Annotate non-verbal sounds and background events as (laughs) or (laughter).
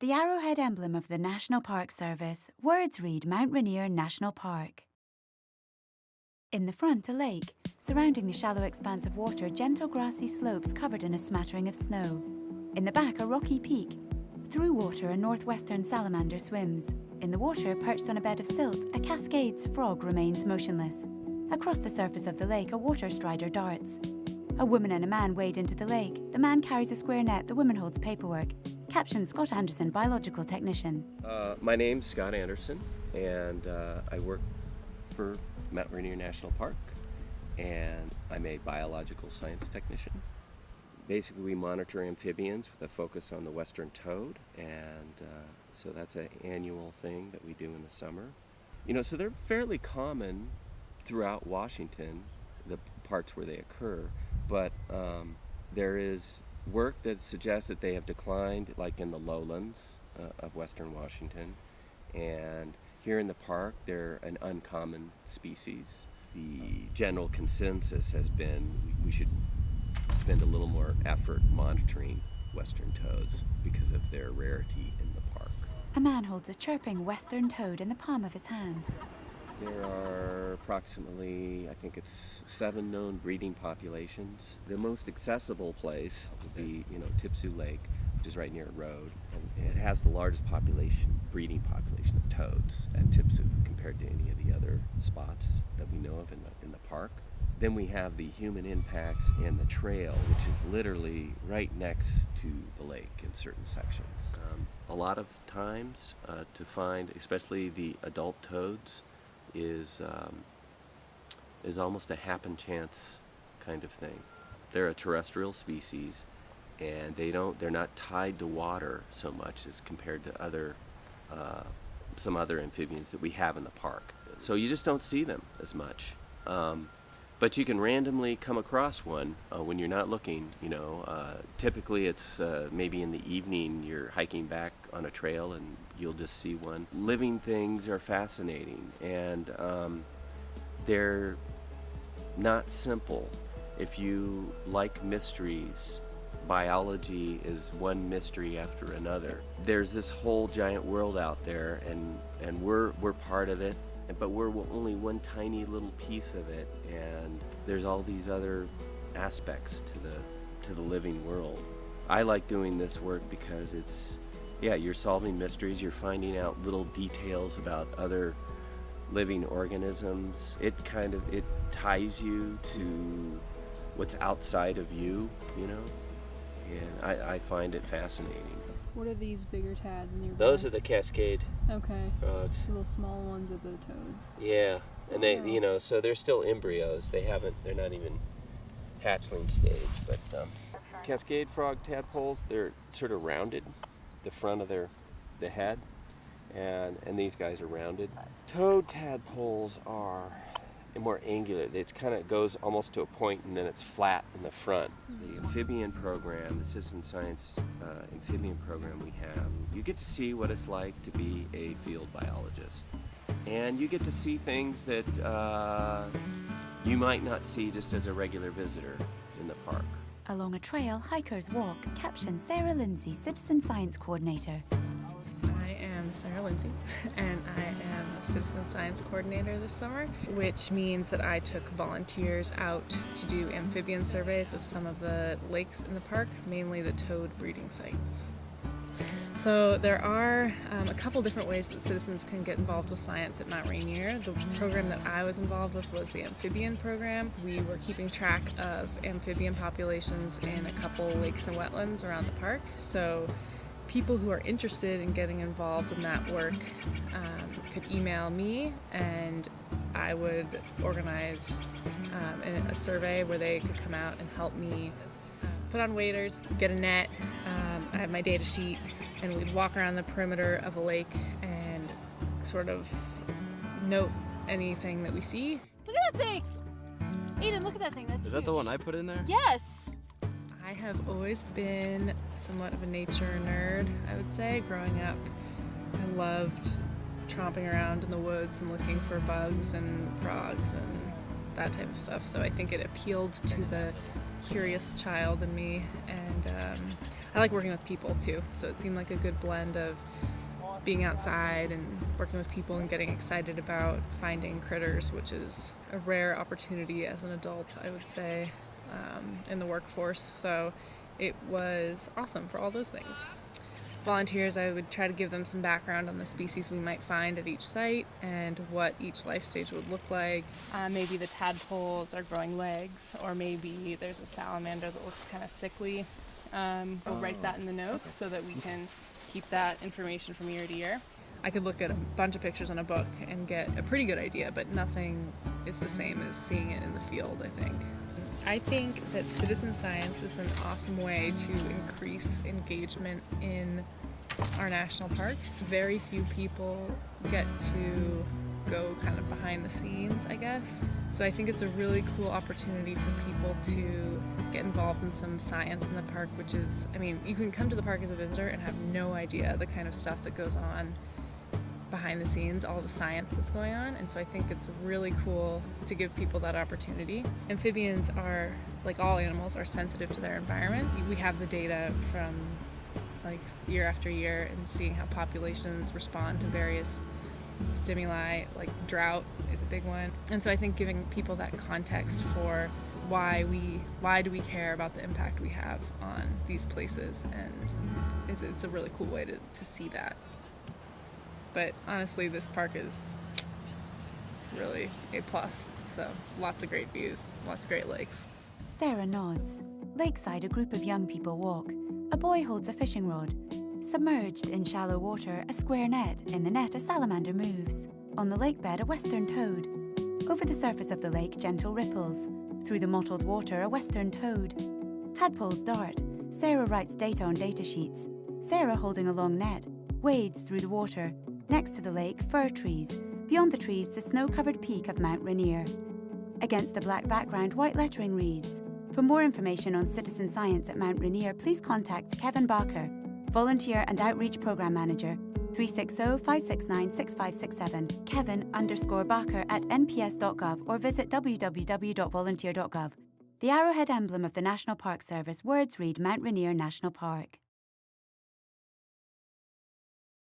The arrowhead emblem of the National Park Service, words read Mount Rainier National Park. In the front, a lake. Surrounding the shallow expanse of water, gentle grassy slopes covered in a smattering of snow. In the back, a rocky peak. Through water, a northwestern salamander swims. In the water, perched on a bed of silt, a cascade's frog remains motionless. Across the surface of the lake, a water strider darts. A woman and a man wade into the lake. The man carries a square net, the woman holds paperwork. Caption Scott Anderson, biological technician. Uh, my name's Scott Anderson, and uh, I work for Mount Rainier National Park, and I'm a biological science technician. Basically, we monitor amphibians with a focus on the western toad, and uh, so that's an annual thing that we do in the summer. You know, so they're fairly common throughout Washington, the parts where they occur, but um, there is work that suggests that they have declined, like in the lowlands uh, of western Washington, and here in the park they're an uncommon species. The general consensus has been we should spend a little more effort monitoring western toads because of their rarity in the park. A man holds a chirping western toad in the palm of his hand. There are approximately, I think it's seven known breeding populations. The most accessible place would be, you know, Tipsoo Lake, which is right near a road, and it has the largest population, breeding population of toads at Tipsoo compared to any of the other spots that we know of in the, in the park. Then we have the human impacts and the trail, which is literally right next to the lake in certain sections. Um, a lot of times uh, to find, especially the adult toads, is um, is almost a happen chance kind of thing. They're a terrestrial species, and they don't they're not tied to water so much as compared to other uh, some other amphibians that we have in the park. So you just don't see them as much. Um, but you can randomly come across one uh, when you're not looking. You know, uh, typically it's uh, maybe in the evening you're hiking back on a trail and you'll just see one. Living things are fascinating and um, they're not simple. If you like mysteries, biology is one mystery after another. There's this whole giant world out there and, and we're, we're part of it but we're only one tiny little piece of it and there's all these other aspects to the to the living world i like doing this work because it's yeah you're solving mysteries you're finding out little details about other living organisms it kind of it ties you to what's outside of you you know and i, I find it fascinating what are these bigger tads nearby? Those are the cascade okay. frogs. The little small ones are the toads. Yeah, and they, Wow. you know, so they're still embryos. They haven't, they're not even hatchling stage. But um, cascade frog tadpoles, they're sort of rounded, the front of their, the head, and and these guys are rounded. Toad tadpoles are more angular. It kind of goes almost to a point and then it's flat in the front. The amphibian program, the citizen science uh, amphibian program we have, you get to see what it's like to be a field biologist. And you get to see things that uh, you might not see just as a regular visitor in the park. Along a trail, hikers walk. Caption Sarah Lindsay, citizen science coordinator. I am Sarah Lindsay, (laughs) and I am a citizen science coordinator this summer, which means that I took volunteers out to do amphibian surveys of some of the lakes in the park, mainly the toad breeding sites. So there are um, a couple different ways that citizens can get involved with science at Mount Rainier. The program that I was involved with was the amphibian program. We were keeping track of amphibian populations in a couple lakes and wetlands around the park. So people who are interested in getting involved in that work um, could email me and I would organize um, a, survey where they could come out and help me put on waders, get a net, um, I have my data sheet, and we'd walk around the perimeter of a lake and sort of note anything that we see. Look at that thing! Aiden, look at that thing. That's Is that the one I put in there? Yes! I have always been somewhat of a nature nerd, I would say. Growing up, I loved tromping around in the woods and looking for bugs and frogs and that type of stuff. So I think it appealed to the curious child in me. And um, I like working with people too, so it seemed like a good blend of being outside and working with people and getting excited about finding critters, which is a rare opportunity as an adult, I would say, um, in the workforce. So it was awesome for all those things. Volunteers, I would try to give them some background on the species we might find at each site and what each life stage would look like. Uh, maybe the tadpoles are growing legs, or maybe there's a salamander that looks kind of sickly. Um, we'll write that in the notes so that we can keep that information from year to year. I could look at a bunch of pictures in a book and get a pretty good idea, but nothing is the same as seeing it in the field, I think. I think that citizen science is an awesome way to increase engagement in our national parks. Very few people get to go kind of behind the scenes, I guess. So I think it's a really cool opportunity for people to get involved in some science in the park, which is, I mean, you can come to the park as a visitor and have no idea the kind of stuff that goes on behind the scenes, all the science that's going on. And so I think it's really cool to give people that opportunity. Amphibians are, like all animals, are sensitive to their environment. We have the data from like year after year and seeing how populations respond to various stimuli like drought is a big one and so i think giving people that context for why we why do we care about the impact we have on these places and it's, it's a really cool way to, to see that but honestly this park is really a plus so lots of great views lots of great lakes Sarah nods. Lakeside, a group of young people walk. A boy holds a fishing rod. Submerged in shallow water, a square net. In the net, a salamander moves. On the lake bed, a western toad. Over the surface of the lake, gentle ripples. Through the mottled water, a western toad. Tadpoles dart. Sarah writes data on data sheets. Sarah, holding a long net, wades through the water. Next to the lake, fir trees. Beyond the trees, the snow covered peak of Mount Rainier. Against the black background, white lettering reads For more information on citizen science at Mount Rainier, please contact Kevin Barker, Volunteer and Outreach Programme Manager, 360-569-6567, kevin underscore barker at nps.gov or visit www.volunteer.gov. The arrowhead emblem of the National Park Service words read Mount Rainier National Park.